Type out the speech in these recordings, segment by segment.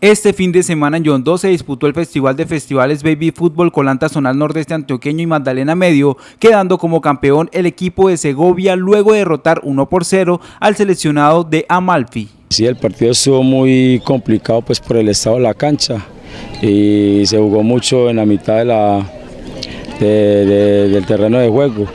Este fin de semana en Yondó se disputó el Festival de Festivales Baby Fútbol Colanta Zonal Nordeste Antioqueño y Magdalena Medio, quedando como campeón el equipo de Segovia luego de derrotar 1 por 0 al seleccionado de Amalfi. Sí, el partido estuvo muy complicado pues por el estado de la cancha y se jugó mucho en la mitad del terreno de juego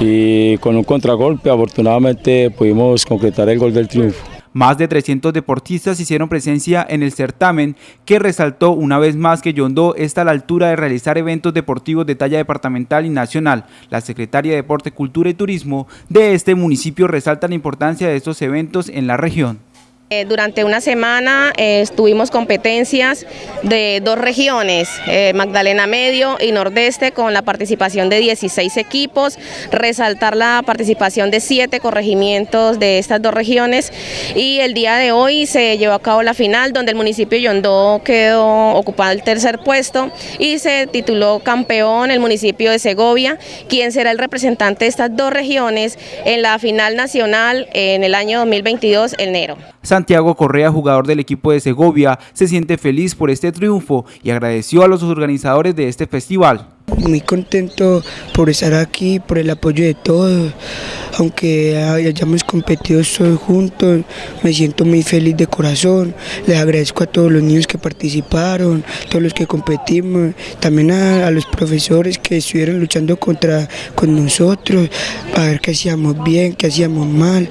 y con un contragolpe afortunadamente pudimos concretar el gol del triunfo. Más de 300 deportistas hicieron presencia en el certamen que resaltó una vez más que Yondó está a la altura de realizar eventos deportivos de talla departamental y nacional. La Secretaria de Deporte, Cultura y Turismo de este municipio resalta la importancia de estos eventos en la región. Eh, durante una semana eh, tuvimos competencias de dos regiones, eh, Magdalena Medio y Nordeste, con la participación de 16 equipos, resaltar la participación de siete corregimientos de estas dos regiones y el día de hoy se llevó a cabo la final donde el municipio Yondó quedó ocupado el tercer puesto y se tituló campeón el municipio de Segovia, quien será el representante de estas dos regiones en la final nacional en el año 2022, enero. Santiago Correa, jugador del equipo de Segovia, se siente feliz por este triunfo y agradeció a los organizadores de este festival. Muy contento por estar aquí, por el apoyo de todos, aunque hayamos competido todos juntos, me siento muy feliz de corazón, les agradezco a todos los niños que participaron, todos los que competimos, también a, los profesores que estuvieron luchando contra con nosotros, para ver qué hacíamos bien, qué hacíamos mal,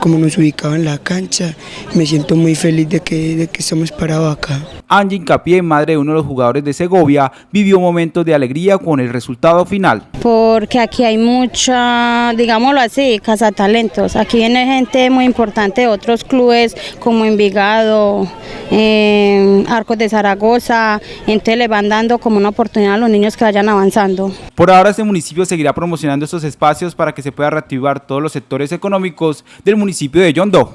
cómo nos ubicaban en la cancha, me siento muy feliz de que, de que estamos parados acá. Angie Incapié, madre de uno de los jugadores de Segovia, vivió momentos de alegría con el resultado final. Porque aquí hay mucha, digámoslo así, talentos. Aquí viene gente muy importante de otros clubes como Envigado, eh, Arcos de Zaragoza, entonces le van dando como una oportunidad a los niños que vayan avanzando. Por ahora este municipio seguirá promocionando estos espacios para que se pueda reactivar todos los sectores económicos del municipio de Yondó.